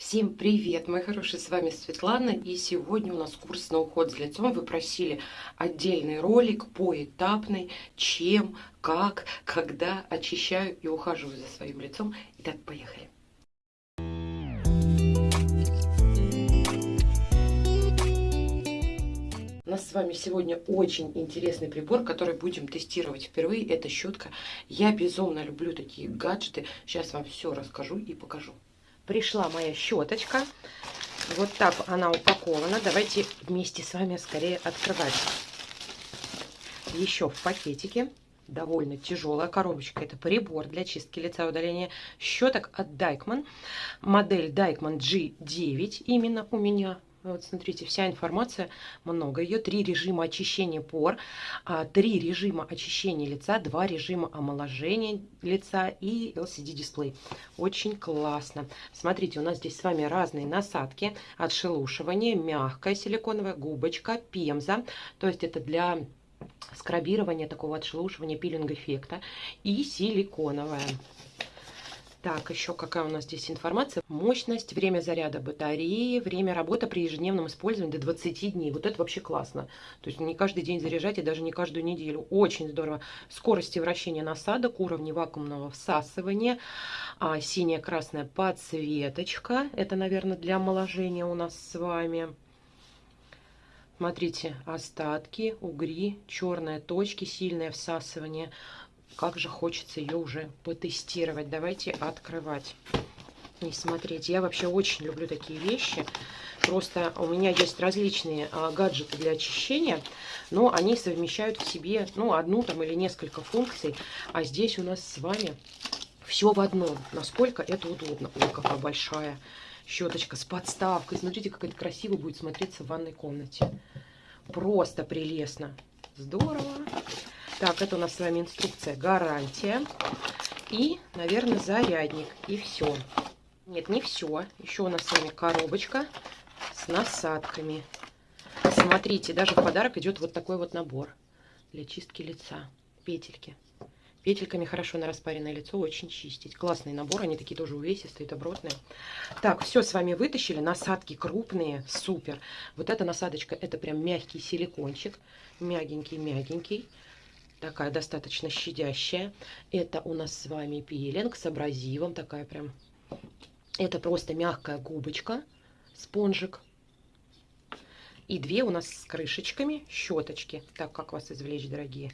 Всем привет, мои хорошие, с вами Светлана, и сегодня у нас курс на уход за лицом. Вы просили отдельный ролик поэтапный, чем, как, когда очищаю и ухаживаю за своим лицом. Итак, поехали. У нас с вами сегодня очень интересный прибор, который будем тестировать впервые. Это щетка. Я безумно люблю такие гаджеты. Сейчас вам все расскажу и покажу пришла моя щеточка. Вот так она упакована. Давайте вместе с вами скорее открывать. Еще в пакетике. Довольно тяжелая коробочка. Это прибор для чистки лица и удаления щеток от Дайкман. Модель Дайкман G9 именно у меня вот смотрите, вся информация, много ее. Три режима очищения пор, а, три режима очищения лица, два режима омоложения лица и LCD-дисплей. Очень классно. Смотрите, у нас здесь с вами разные насадки. Отшелушивание, мягкая силиконовая губочка, пемза. То есть это для скрабирования, такого отшелушивания, пилинг-эффекта. И силиконовая. Так, еще какая у нас здесь информация? Мощность, время заряда батареи, время работы при ежедневном использовании до 20 дней. Вот это вообще классно. То есть не каждый день заряжать и даже не каждую неделю. Очень здорово. Скорости вращения насадок, уровни вакуумного всасывания, а, синяя красная подсветочка. Это, наверное, для омоложения у нас с вами. Смотрите, остатки, угри, черные точки, сильное всасывание – как же хочется ее уже потестировать. Давайте открывать и смотреть. Я вообще очень люблю такие вещи. Просто у меня есть различные а, гаджеты для очищения, но они совмещают в себе ну, одну там или несколько функций. А здесь у нас с вами все в одном. Насколько это удобно. Ой, какая большая щеточка с подставкой. Смотрите, как это красиво будет смотреться в ванной комнате. Просто прелестно. Здорово. Так, это у нас с вами инструкция гарантия. И, наверное, зарядник. И все. Нет, не все. Еще у нас с вами коробочка с насадками. Смотрите, даже в подарок идет вот такой вот набор для чистки лица. Петельки. Петельками хорошо на распаренное лицо очень чистить. Классный набор, они такие тоже увесистые, добротные. Так, все с вами вытащили. Насадки крупные, супер. Вот эта насадочка, это прям мягкий силикончик. Мягенький-мягенький такая достаточно щадящая. Это у нас с вами пилинг с абразивом, такая прям. Это просто мягкая губочка, спонжик. И две у нас с крышечками щеточки. Так, как вас извлечь, дорогие?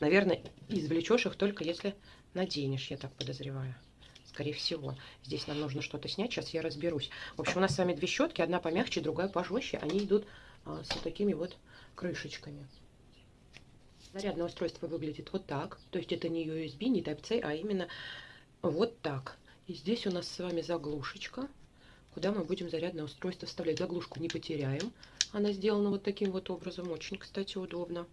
Наверное, извлечешь их только если наденешь, я так подозреваю. Скорее всего. Здесь нам нужно что-то снять. Сейчас я разберусь. В общем, у нас с вами две щетки. Одна помягче, другая пожестче. Они идут а, с вот такими вот крышечками. Зарядное устройство выглядит вот так. То есть это не USB, не Type-C, а именно вот так. И здесь у нас с вами заглушечка, куда мы будем зарядное устройство вставлять. Заглушку не потеряем. Она сделана вот таким вот образом. Очень, кстати, удобно.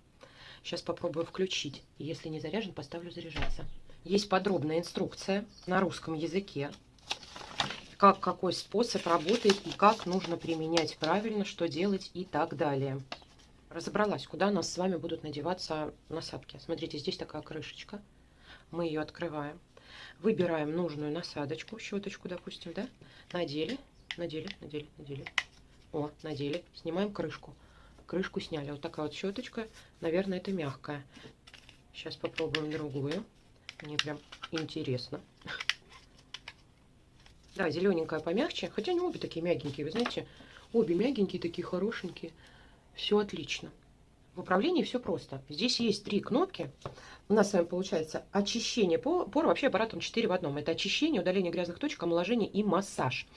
Сейчас попробую включить. Если не заряжен, поставлю заряжаться. Есть подробная инструкция на русском языке. Как, какой способ работает и как нужно применять правильно, что делать и так далее разобралась, куда у нас с вами будут надеваться насадки. Смотрите, здесь такая крышечка. Мы ее открываем. Выбираем нужную насадочку, щеточку, допустим, да? Надели, надели, надели, надели. О, надели. Снимаем крышку. Крышку сняли. Вот такая вот щеточка. Наверное, это мягкая. Сейчас попробуем другую. Мне прям интересно. Да, зелененькая помягче. Хотя они обе такие мягенькие, вы знаете. Обе мягенькие, такие хорошенькие. Все отлично. В управлении все просто. Здесь есть три кнопки. У нас с вами получается очищение пор, вообще аппаратом 4 в одном. Это очищение, удаление грязных точек, омоложение и массаж.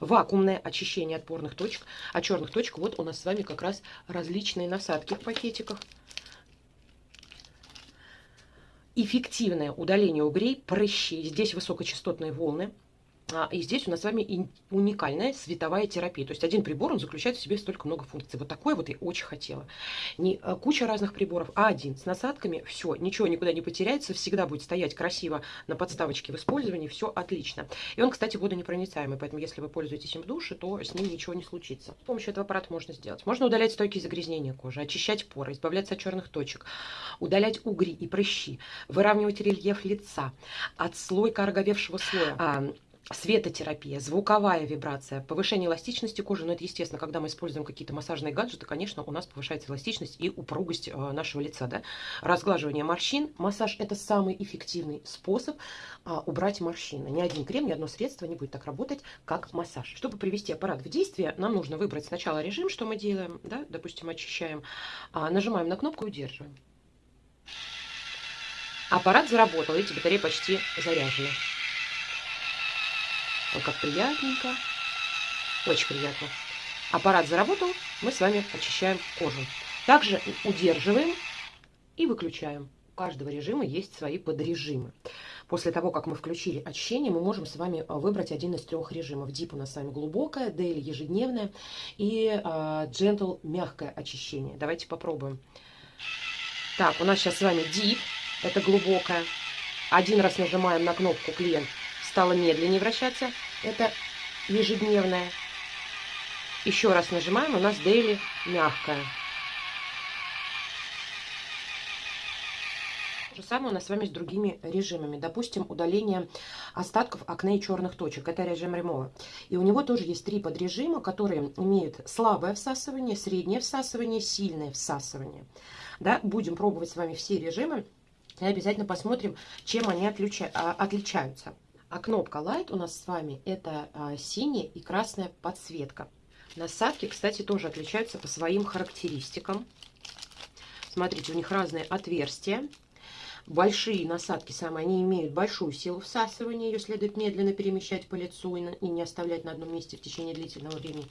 Вакуумное очищение от порных точек. А черных точек вот у нас с вами как раз различные насадки в пакетиках. Эффективное удаление угрей, прыщей. Здесь высокочастотные волны. А, и здесь у нас с вами уникальная световая терапия. То есть один прибор, он заключает в себе столько много функций. Вот такой вот я очень хотела. Не э, куча разных приборов, а один с насадками. Все, ничего никуда не потеряется, всегда будет стоять красиво на подставочке в использовании. Все отлично. И он, кстати, водонепроницаемый, поэтому если вы пользуетесь им в душе, то с ним ничего не случится. С помощью этого аппарата можно сделать. Можно удалять стойкие загрязнения кожи, очищать поры, избавляться от черных точек, удалять угри и прыщи, выравнивать рельеф лица, отслойка ороговевшего слоя, а, светотерапия, звуковая вибрация, повышение эластичности кожи. Но это естественно, когда мы используем какие-то массажные гаджеты, конечно, у нас повышается эластичность и упругость э, нашего лица. Да? Разглаживание морщин. Массаж – это самый эффективный способ а, убрать морщины. Ни один крем, ни одно средство не будет так работать, как массаж. Чтобы привести аппарат в действие, нам нужно выбрать сначала режим, что мы делаем, да? допустим, очищаем, а, нажимаем на кнопку и удерживаем. Аппарат заработал, видите, батарея почти заряжена. Ой, как приятненько. Очень приятно. Аппарат заработал, мы с вами очищаем кожу. Также удерживаем и выключаем. У каждого режима есть свои подрежимы. После того, как мы включили очищение, мы можем с вами а, выбрать один из трех режимов. Deep у нас с вами глубокое, Daily ежедневное и uh, Gentle мягкое очищение. Давайте попробуем. Так, у нас сейчас с вами Deep, это глубокое. Один раз нажимаем на кнопку клиент стало медленнее вращаться. Это ежедневная. Еще раз нажимаем, у нас дейли мягкая. То же самое у нас с вами с другими режимами. Допустим, удаление остатков акне и черных точек. Это режим ремова. И у него тоже есть три подрежима, которые имеют слабое всасывание, среднее всасывание, сильное всасывание. Да, будем пробовать с вами все режимы. И обязательно посмотрим, чем они а, отличаются. А кнопка Light у нас с вами это а, синяя и красная подсветка. Насадки, кстати, тоже отличаются по своим характеристикам. Смотрите, у них разные отверстия. Большие насадки самые, они имеют большую силу всасывания, ее следует медленно перемещать по лицу и, и не оставлять на одном месте в течение длительного времени.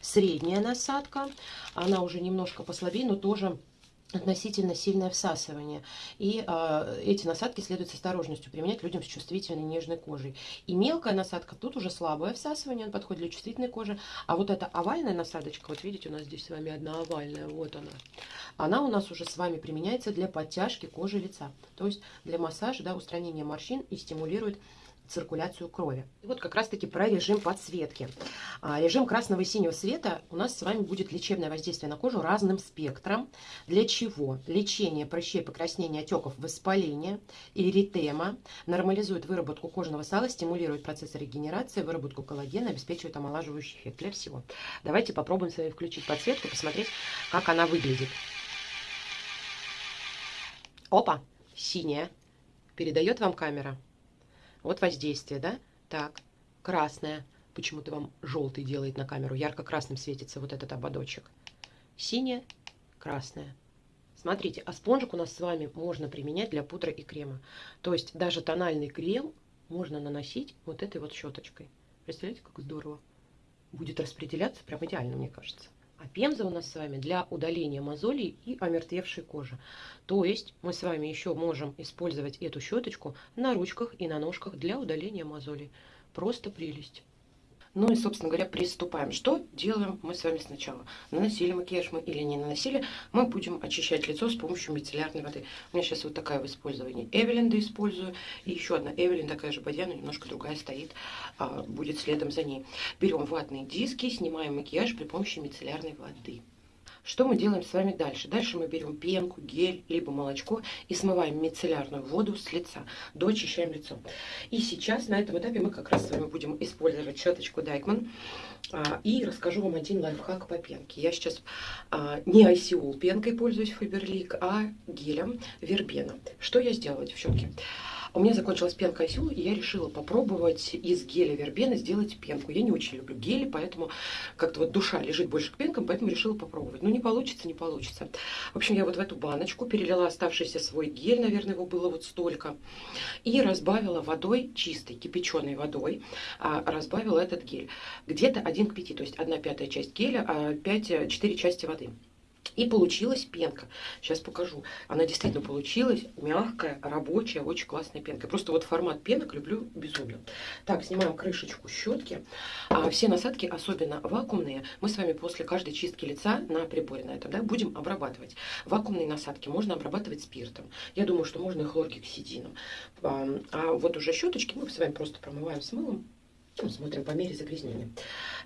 Средняя насадка, она уже немножко послабее, но тоже относительно сильное всасывание. И э, эти насадки следует с осторожностью применять людям с чувствительной нежной кожей. И мелкая насадка, тут уже слабое всасывание, он подходит для чувствительной кожи. А вот эта овальная насадочка, вот видите, у нас здесь с вами одна овальная, вот она. Она у нас уже с вами применяется для подтяжки кожи лица. То есть для массажа, да, устранения морщин и стимулирует циркуляцию крови. И вот как раз-таки про режим подсветки. А, режим красного и синего света у нас с вами будет лечебное воздействие на кожу разным спектром. Для чего? Лечение прыщей, покраснения, отеков, воспаления, эритема, нормализует выработку кожного сала, стимулирует процессы регенерации, выработку коллагена, обеспечивает омолаживающий эффект для всего. Давайте попробуем с вами включить подсветку, посмотреть, как она выглядит. Опа, синяя. Передает вам камера? Вот воздействие, да? Так, красное. Почему-то вам желтый делает на камеру. Ярко-красным светится вот этот ободочек. Синее, красное. Смотрите, а спонжик у нас с вами можно применять для пудры и крема. То есть даже тональный крем можно наносить вот этой вот щеточкой. Представляете, как здорово? Будет распределяться прям идеально, мне кажется. Пемза у нас с вами для удаления мозолей и омертвевшей кожи. То есть мы с вами еще можем использовать эту щеточку на ручках и на ножках для удаления мозолей. Просто прелесть. Ну и, собственно говоря, приступаем. Что делаем мы с вами сначала? Наносили макияж мы или не наносили, мы будем очищать лицо с помощью мицеллярной воды. У меня сейчас вот такая в использовании Эвелинда использую. И еще одна Эвелин, такая же бадья, но немножко другая стоит, а, будет следом за ней. Берем ватные диски, снимаем макияж при помощи мицеллярной воды. Что мы делаем с вами дальше? Дальше мы берем пенку, гель, либо молочко и смываем мицеллярную воду с лица. Доочищаем лицо. И сейчас на этом этапе мы как раз с вами будем использовать щеточку Дайкман. А, и расскажу вам один лайфхак по пенке. Я сейчас а, не ICU пенкой пользуюсь Фаберлик, а гелем Вербена. Что я сделала, девчонки? У меня закончилась пенка Айсюла, и я решила попробовать из геля вербена сделать пенку. Я не очень люблю гели, поэтому как-то вот душа лежит больше к пенкам, поэтому решила попробовать. Ну, не получится, не получится. В общем, я вот в эту баночку перелила оставшийся свой гель, наверное, его было вот столько, и разбавила водой чистой, кипяченой водой, а, разбавила этот гель. Где-то 1 к 5, то есть 1 пятая часть геля, а 5, 4 части воды. И получилась пенка. Сейчас покажу. Она действительно получилась мягкая, рабочая, очень классная пенка. Просто вот формат пенок люблю безумно. Так, снимаем крышечку щетки. А все насадки, особенно вакуумные, мы с вами после каждой чистки лица на приборе на этом, да, будем обрабатывать. Вакуумные насадки можно обрабатывать спиртом. Я думаю, что можно и хлоргексидином. А, вот уже щеточки мы с вами просто промываем с мылом ну, смотрим по мере загрязнения.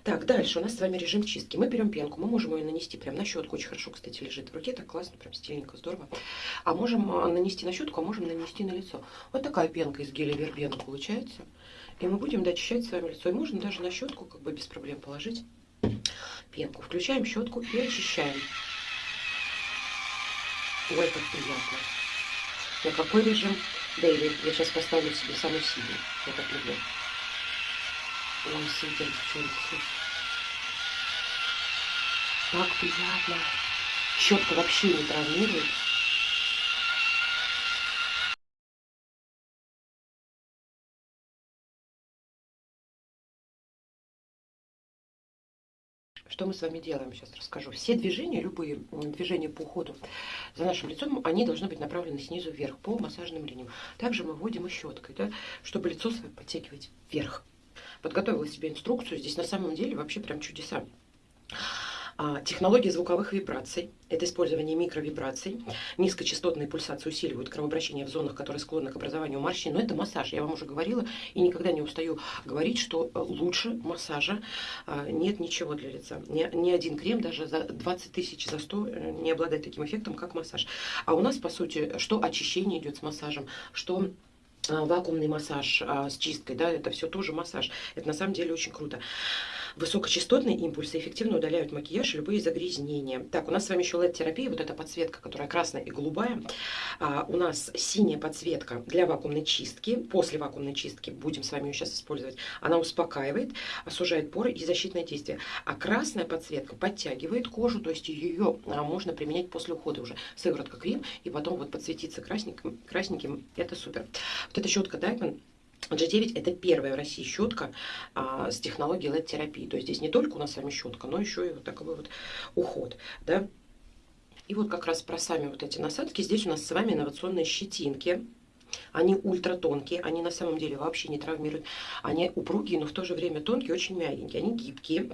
Так, дальше у нас с вами режим чистки. Мы берем пенку, мы можем ее нанести прямо на щетку. Очень хорошо, кстати, лежит в руке, так классно, прям стильненько, здорово. А можем а, нанести на щетку, а можем нанести на лицо. Вот такая пенка из геля вербена получается. И мы будем дочищать с вами лицо. И можно даже на щетку как бы без проблем положить пенку. Включаем щетку и очищаем. Ой, как приятно. На какой режим? Дейли. Я сейчас поставлю себе самый сильный. Я так люблю. Супер, девчонки. Так приятно. Щетка вообще не травмирует. Что мы с вами делаем, сейчас расскажу. Все движения, любые движения по уходу за нашим лицом, они должны быть направлены снизу вверх по массажным линиям. Также мы вводим и щеткой, да, чтобы лицо свое подтягивать вверх. Подготовила себе инструкцию. Здесь на самом деле вообще прям чудеса. Технология звуковых вибраций – это использование микровибраций. Низкочастотные пульсации усиливают кровообращение в зонах, которые склонны к образованию морщин. Но это массаж, я вам уже говорила и никогда не устаю говорить, что э, лучше массажа а, нет ничего для лица. Ни, ни один крем даже за 20 тысяч, за 100 э, не обладает таким эффектом, как массаж. А у нас, по сути, что очищение идет с массажем, что вакуумный массаж а, с чисткой, да, это все тоже массаж. Это на самом деле очень круто. Высокочастотные импульсы эффективно удаляют макияж и любые загрязнения. Так, у нас с вами еще LED-терапия, вот эта подсветка, которая красная и голубая. А, у нас синяя подсветка для вакуумной чистки. После вакуумной чистки будем с вами ее сейчас использовать. Она успокаивает, сужает поры и защитное действие. А красная подсветка подтягивает кожу, то есть ее а, можно применять после ухода уже. Сыворотка крем и потом вот подсветиться красненьким, красненьким. Это супер. Вот эта щетка Дайкман G9 это первая в России щетка а, с технологией LED-терапии. То есть здесь не только у нас с вами щетка, но еще и вот такой вот уход. Да? И вот как раз про сами вот эти насадки. Здесь у нас с вами инновационные щетинки. Они ультра тонкие, они на самом деле вообще не травмируют. Они упругие, но в то же время тонкие, очень мягенькие. Они гибкие,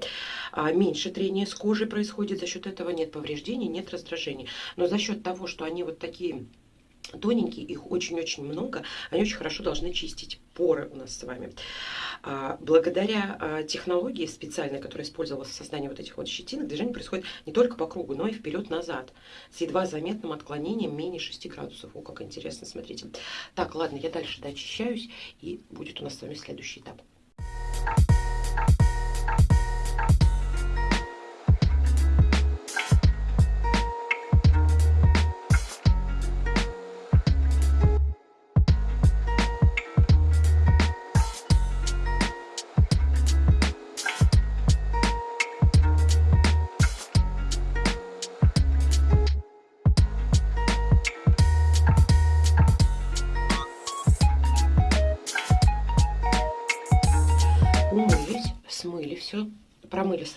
а, меньше трения с кожей происходит, за счет этого нет повреждений, нет раздражений. Но за счет того, что они вот такие тоненькие, их очень-очень много, они очень хорошо должны чистить поры у нас с вами. А, благодаря а, технологии специальной, которая использовалась в создании вот этих вот щетинок, движение происходит не только по кругу, но и вперед-назад, с едва заметным отклонением менее 6 градусов. О, как интересно, смотрите. Так, ладно, я дальше дочищаюсь, и будет у нас с вами следующий этап. все.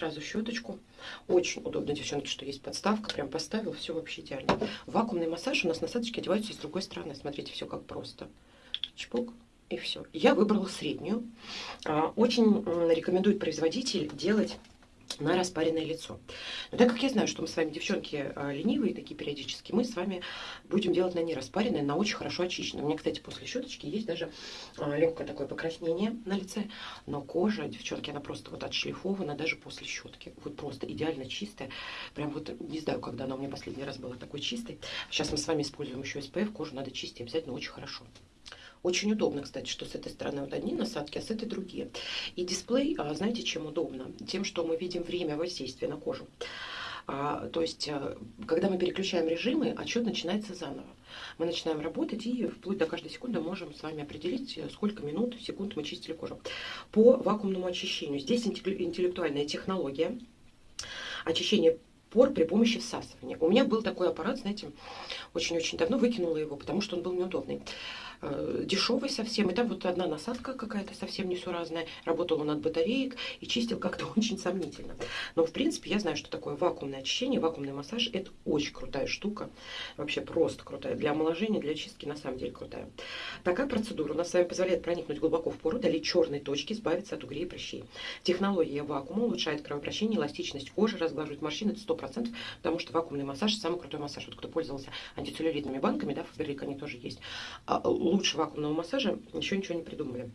Сразу щеточку. Очень удобно, девчонки, что есть подставка. Прям поставил, все вообще идеально. Вакуумный массаж у нас насадочки одеваются с другой стороны. Смотрите, все как просто. Чпок и все. Я выбрала среднюю. А, очень рекомендует производитель делать на распаренное лицо. Но так как я знаю, что мы с вами, девчонки, а, ленивые такие периодически, мы с вами будем делать на нераспаренное, на очень хорошо очищенное. У меня, кстати, после щеточки есть даже а, легкое такое покраснение на лице, но кожа, девчонки, она просто вот отшлифована даже после щетки. Вот просто идеально чистая. Прям вот не знаю, когда она у меня последний раз была такой чистой. Сейчас мы с вами используем еще SPF, кожу надо чистить обязательно очень хорошо. Очень удобно, кстати, что с этой стороны вот одни насадки, а с этой другие. И дисплей, а, знаете, чем удобно? Тем, что мы видим время воздействия на кожу. А, то есть, а, когда мы переключаем режимы, отчет начинается заново. Мы начинаем работать и вплоть до каждой секунды можем с вами определить, сколько минут, секунд мы чистили кожу. По вакуумному очищению. Здесь интеллектуальная технология очищения пор при помощи всасывания. У меня был такой аппарат, знаете, очень-очень давно выкинула его, потому что он был неудобный. Э, дешевый совсем. И там вот одна насадка какая-то совсем несуразная. Работал он от батареек и чистил как-то очень сомнительно. Но, в принципе, я знаю, что такое вакуумное очищение, вакуумный массаж. Это очень крутая штука. Вообще просто крутая. Для омоложения, для чистки на самом деле крутая. Такая процедура у нас с вами позволяет проникнуть глубоко в пору, удалить черные точки, избавиться от угрей и прыщей. Технология вакуума улучшает кровообращение, эластичность кожи, разглаживает морщины. Это 100%, потому что вакуумный массаж самый крутой массаж. Вот кто пользовался антицеллюлитными банками, да, Фаберлик, они тоже есть а, лучше вакуумного массажа еще ничего не придумали.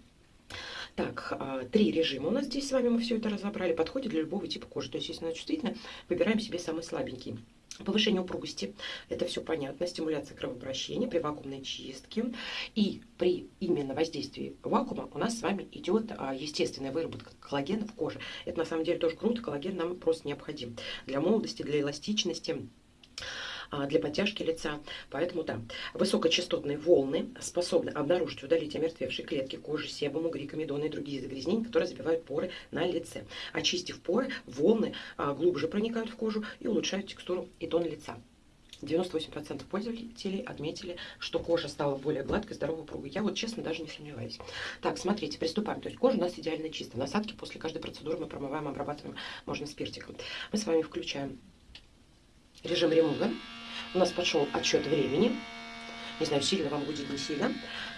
Так, а, три режима у нас здесь с вами, мы все это разобрали. Подходит для любого типа кожи. То есть, если она чувствительна, выбираем себе самый слабенький. Повышение упругости, это все понятно, стимуляция кровообращения при вакуумной чистке. И при именно воздействии вакуума у нас с вами идет а, естественная выработка коллагена в коже. Это на самом деле тоже круто, коллаген нам просто необходим для молодости, для эластичности для подтяжки лица. Поэтому да, высокочастотные волны способны обнаружить и удалить омертвевшие клетки кожи, себум, угри, комедоны и другие загрязнения, которые забивают поры на лице. Очистив поры, волны а, глубже проникают в кожу и улучшают текстуру и тон лица. 98% пользователей отметили, что кожа стала более гладкой, здоровой, упругой. Я вот честно даже не сомневаюсь. Так, смотрите, приступаем. То есть кожа у нас идеально чистая. Насадки после каждой процедуры мы промываем, обрабатываем, можно спиртиком. Мы с вами включаем режим ремува. У нас пошел отсчет времени. Не знаю, сильно вам будет, не сильно.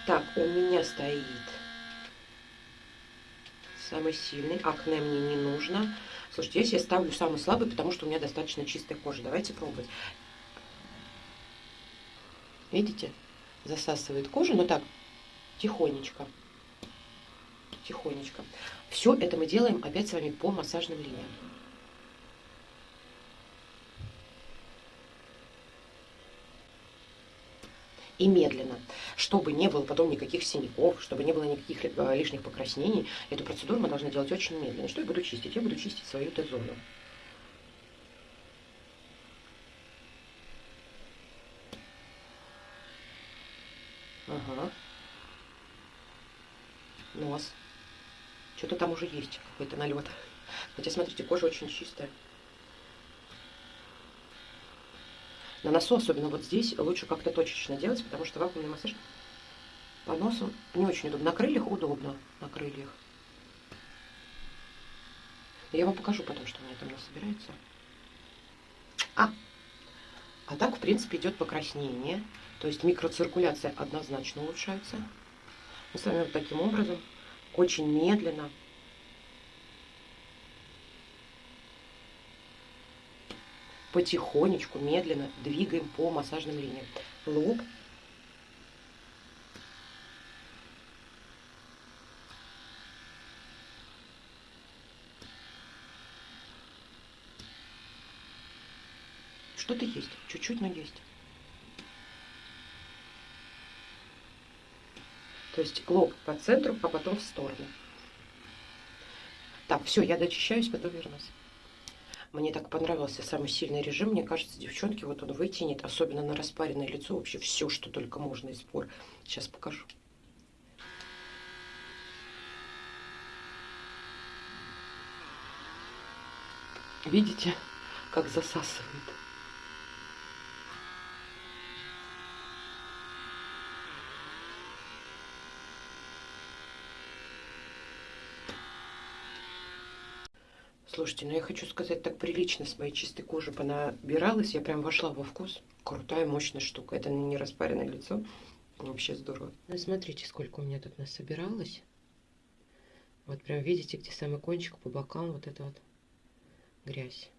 Так, у меня стоит самый сильный. Акне мне не нужно. Слушайте, здесь я ставлю самый слабый, потому что у меня достаточно чистая кожа. Давайте пробовать. Видите? Засасывает кожу, но так, тихонечко. Тихонечко. Все это мы делаем опять с вами по массажным линиям. И медленно, чтобы не было потом никаких синяков, чтобы не было никаких э, лишних покраснений. Эту процедуру мы должны делать очень медленно. Что я буду чистить? Я буду чистить свою Т-зону. Ага. Нос. Что-то там уже есть, какой-то налет. Хотя, смотрите, кожа очень чистая. На носу, особенно вот здесь, лучше как-то точечно делать, потому что вакуумный массаж по носу не очень удобно. На крыльях удобно, на крыльях. Я вам покажу потом, что у меня там насобирается. А, а так, в принципе, идет покраснение. То есть микроциркуляция однозначно улучшается. Мы с вами вот таким образом, очень медленно, потихонечку, медленно двигаем по массажным линиям. Лоб. Что-то есть, чуть-чуть, но есть. То есть лоб по центру, а потом в сторону. Так, все, я дочищаюсь, потом вернусь. Мне так понравился самый сильный режим. Мне кажется, девчонки, вот он вытянет, особенно на распаренное лицо, вообще все, что только можно из пор. Сейчас покажу. Видите, как засасывает? Слушайте, ну я хочу сказать, так прилично с моей чистой кожи понабиралась. Я прям вошла во вкус. Крутая, мощная штука. Это не распаренное лицо. Вообще здорово. Ну, смотрите, сколько у меня тут насобиралось. Вот прям видите, где самый кончик по бокам. Вот это вот грязь.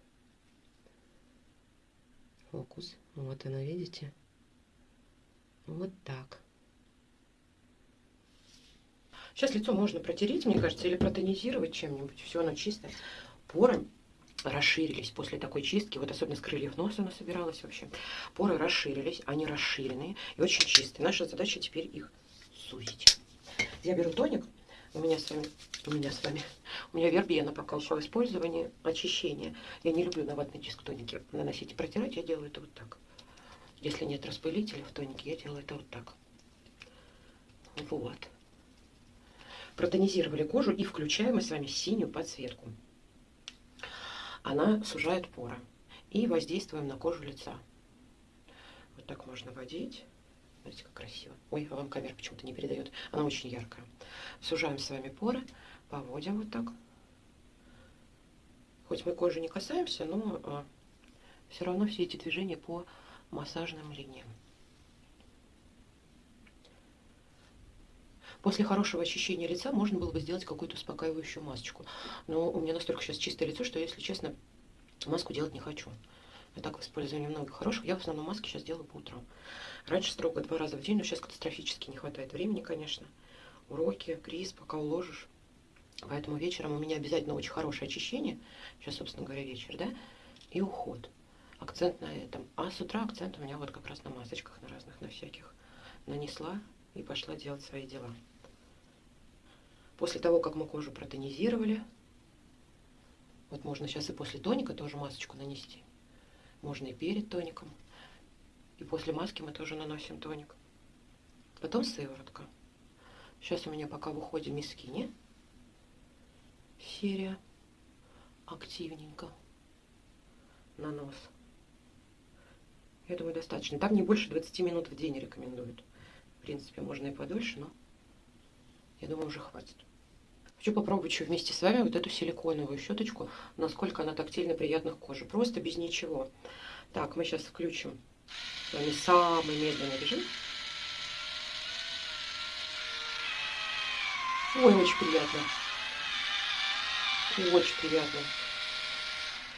Фокус. Вот она, видите? Вот так. Сейчас лицо можно протереть, мне кажется, или протонизировать чем-нибудь. Все оно чистое поры расширились после такой чистки, вот особенно с крыльев носа она собиралась вообще. Поры расширились, они расширенные и очень чистые. Наша задача теперь их сузить. Я беру тоник, у меня с вами, у меня с вами, у меня вербена пока ушла в использование, очищение. Я не люблю на ватный диск тоники наносить и протирать, я делаю это вот так. Если нет распылителя в тонике, я делаю это вот так. Вот. Протонизировали кожу и включаем мы с вами синюю подсветку она сужает поры. И воздействуем на кожу лица. Вот так можно водить. Смотрите, как красиво. Ой, а вам камера почему-то не передает. Она очень яркая. Сужаем с вами поры, поводим вот так. Хоть мы кожи не касаемся, но а, все равно все эти движения по массажным линиям. После хорошего очищения лица можно было бы сделать какую-то успокаивающую масочку. Но у меня настолько сейчас чистое лицо, что, если честно, маску делать не хочу. Я так в использовании много хороших. Я в основном маски сейчас делаю по утрам. Раньше строго два раза в день, но сейчас катастрофически не хватает времени, конечно. Уроки, криз, пока уложишь. Поэтому вечером у меня обязательно очень хорошее очищение. Сейчас, собственно говоря, вечер, да? И уход. акцент на этом. А с утра акцент у меня вот как раз на масочках, на разных, на всяких. Нанесла и пошла делать свои дела. После того, как мы кожу протонизировали, вот можно сейчас и после тоника тоже масочку нанести. Можно и перед тоником. И после маски мы тоже наносим тоник. Потом сыворотка. Сейчас у меня пока в уходе мискини. Серия активненько на нос. Я думаю, достаточно. Там не больше 20 минут в день рекомендуют. В принципе, можно и подольше, но я думаю, уже хватит. Хочу попробовать еще вместе с вами вот эту силиконовую щеточку, насколько она тактильно приятна к коже. Просто без ничего. Так, мы сейчас включим с вами самый медленный режим. Ой, очень приятно. Очень приятно.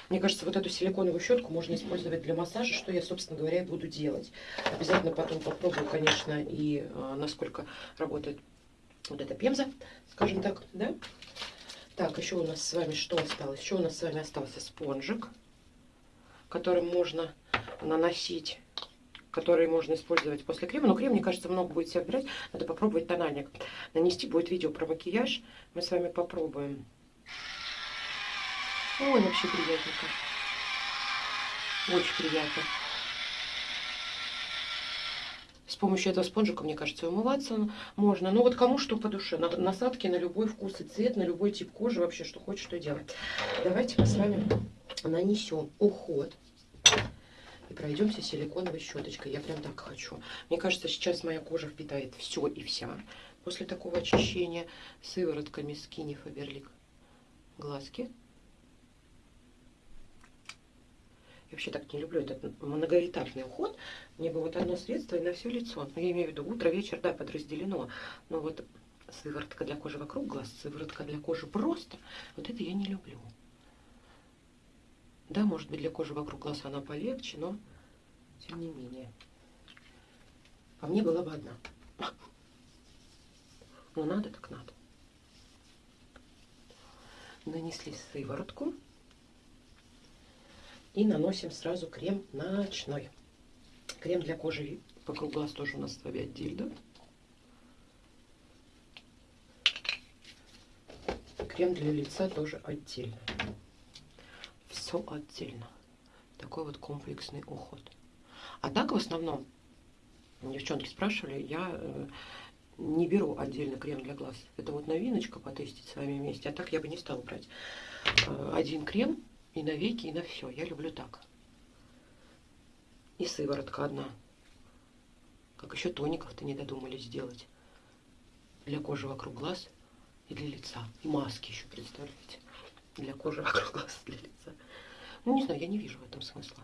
Мне кажется, вот эту силиконовую щетку можно использовать для массажа, что я, собственно говоря, буду делать. Обязательно потом попробую, конечно, и э, насколько работает вот эта пемза, скажем так, да? Так, еще у нас с вами что осталось? Еще у нас с вами остался спонжик, которым можно наносить который можно использовать после крема. Но крем, мне кажется, много будет себя брать. Надо попробовать тональник. Нанести будет видео про макияж. Мы с вами попробуем. Ой, вообще приятненько. Очень приятно. С помощью этого спонжика, мне кажется, умываться можно. Ну вот кому что по душе. Насадки на любой вкус и цвет, на любой тип кожи. Вообще, что хочешь, что делать. Давайте мы с вами нанесем уход. И пройдемся силиконовой щеточкой. Я прям так хочу. Мне кажется, сейчас моя кожа впитает все и вся. После такого очищения сыворотками Skinny Faberlic глазки. Вообще так не люблю этот многоэтапный уход. Мне бы вот одно средство и на все лицо. Ну, я имею в виду утро, вечер, да, подразделено. Но вот сыворотка для кожи вокруг глаз, сыворотка для кожи просто, вот это я не люблю. Да, может быть, для кожи вокруг глаз она полегче, но тем не менее. А мне была бы одна. Ну, надо так надо. Нанесли сыворотку. И наносим сразу крем ночной. Крем для кожи вокруг глаз тоже у нас с вами отдельно. Крем для лица тоже отдельно. Все отдельно. Такой вот комплексный уход. А так в основном, девчонки спрашивали, я э, не беру отдельно крем для глаз. Это вот новиночка потестить с вами вместе. А так я бы не стала брать э, один крем и на веки, и на все. Я люблю так. И сыворотка одна. Как еще тоников-то не додумались сделать. Для кожи вокруг глаз и для лица. И маски еще, представляете. Для кожи вокруг глаз и для лица. Ну, не знаю, я не вижу в этом смысла.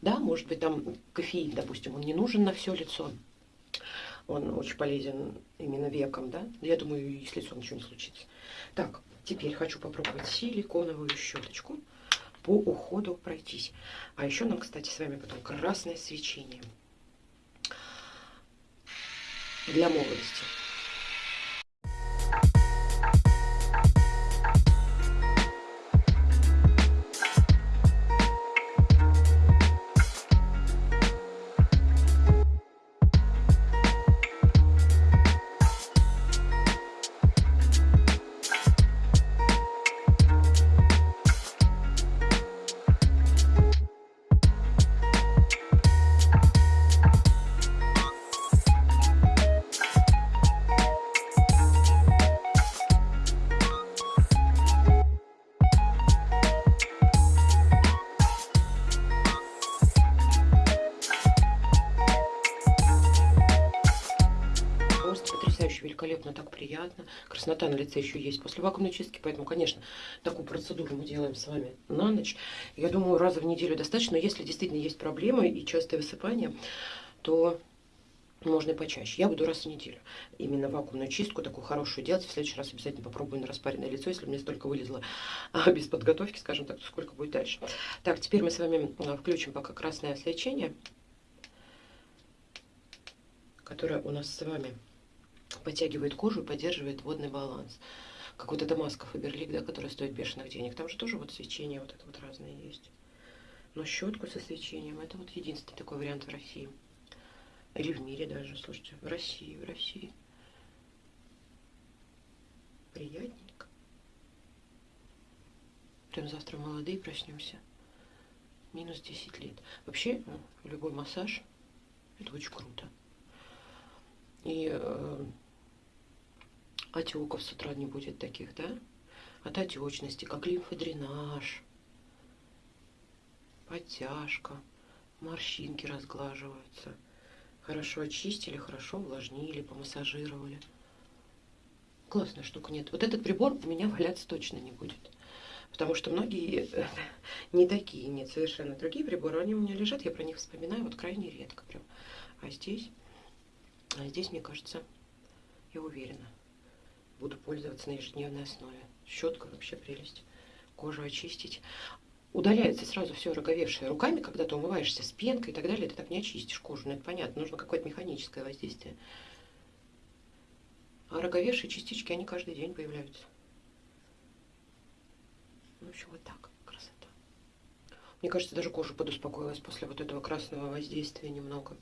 Да, может быть, там кофеин, допустим, он не нужен на все лицо. Он очень полезен именно веком, да. Я думаю, и с лицом ничего не случится. Так, Теперь хочу попробовать силиконовую щеточку по уходу пройтись. А еще нам, кстати, с вами потом красное свечение для молодости. Так приятно. Краснота на лице еще есть после вакуумной чистки, поэтому, конечно, такую процедуру мы делаем с вами на ночь. Я думаю, раза в неделю достаточно, но если действительно есть проблемы и частое высыпание, то можно и почаще. Я буду раз в неделю именно вакуумную чистку такую хорошую делать. В следующий раз обязательно попробую на распаренное лицо, если у меня столько вылезло а, без подготовки, скажем так, то сколько будет дальше. Так, теперь мы с вами а, включим пока красное освещение, которое у нас с вами подтягивает кожу и поддерживает водный баланс. Как вот эта маска Фаберлик, да, которая стоит бешеных денег. Там же тоже вот свечение вот это вот разное есть. Но щетку со свечением, это вот единственный такой вариант в России. Или в мире даже, слушайте, в России, в России. Приятненько. Прям завтра молодые проснемся. Минус 10 лет. Вообще, ну, любой массаж, это очень круто. И э, отеков с утра не будет таких, да? От отечности, как лимфодренаж, подтяжка, морщинки разглаживаются. Хорошо очистили, хорошо увлажнили, помассажировали. Классная штука. Нет, вот этот прибор у меня валяться точно не будет. Потому что многие не такие, нет, совершенно другие приборы, они у меня лежат, я про них вспоминаю вот крайне редко прям. А здесь, а здесь, мне кажется, я уверена, буду пользоваться на ежедневной основе. Щетка вообще прелесть. Кожу очистить. Удаляется сразу все роговевшее руками, когда ты умываешься с пенкой и так далее, ты так не очистишь кожу. Ну, это понятно, нужно какое-то механическое воздействие. А роговевшие частички, они каждый день появляются. В общем, вот так. Красота. Мне кажется, даже кожа подуспокоилась после вот этого красного воздействия немного.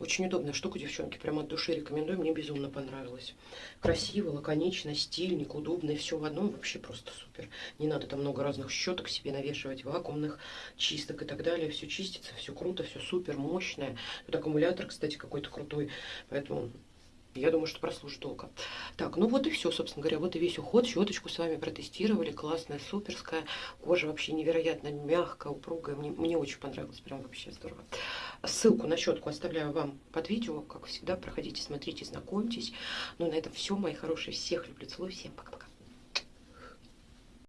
Очень удобная штука, девчонки, прямо от души рекомендую, мне безумно понравилось. Красиво, лаконично, стильник, удобно, все в одном, вообще просто супер. Не надо там много разных щеток себе навешивать, вакуумных, чисток и так далее. Все чистится, все круто, все супер, мощное. Тут аккумулятор, кстати, какой-то крутой, поэтому я думаю, что прослужит долго. Так, ну вот и все, собственно говоря. Вот и весь уход. Щеточку с вами протестировали. Классная, суперская. Кожа вообще невероятно мягкая, упругая. Мне, мне очень понравилось. Прям вообще здорово. Ссылку на щетку оставляю вам под видео. Как всегда, проходите, смотрите, знакомьтесь. Ну, на этом все, мои хорошие. Всех люблю, целую. Всем пока-пока.